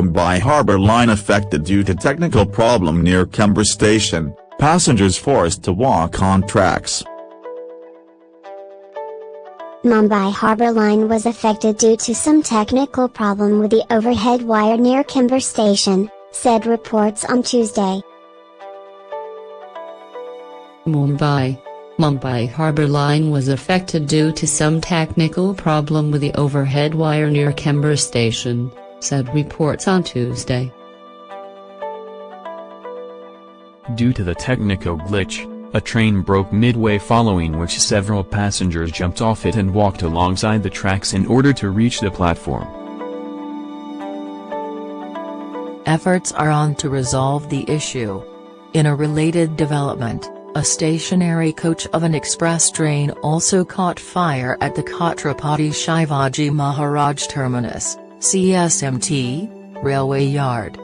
Mumbai Harbour line affected due to technical problem near Chembur station, passengers forced to walk on tracks. Mumbai Harbour Line was affected due to some technical problem with the overhead wire near Chembur Station, said reports on Tuesday. Mumbai Mumbai Harbour Line was affected due to some technical problem with the overhead wire near Chembur Station, said reports on Tuesday. Due to the technical glitch, a train broke midway following which several passengers jumped off it and walked alongside the tracks in order to reach the platform. Efforts are on to resolve the issue. In a related development, a stationary coach of an express train also caught fire at the Chhatrapati Shivaji Maharaj Terminus, CSMT, railway yard.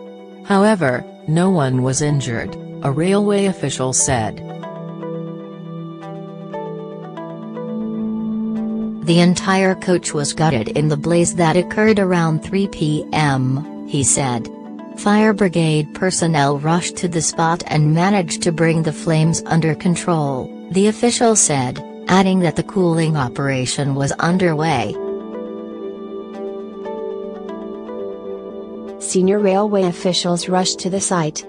However, no one was injured, a railway official said. The entire coach was gutted in the blaze that occurred around 3 p.m., he said. Fire brigade personnel rushed to the spot and managed to bring the flames under control, the official said, adding that the cooling operation was underway. Senior railway officials rushed to the site.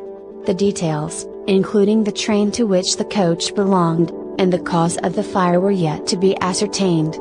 The details, including the train to which the coach belonged, and the cause of the fire were yet to be ascertained.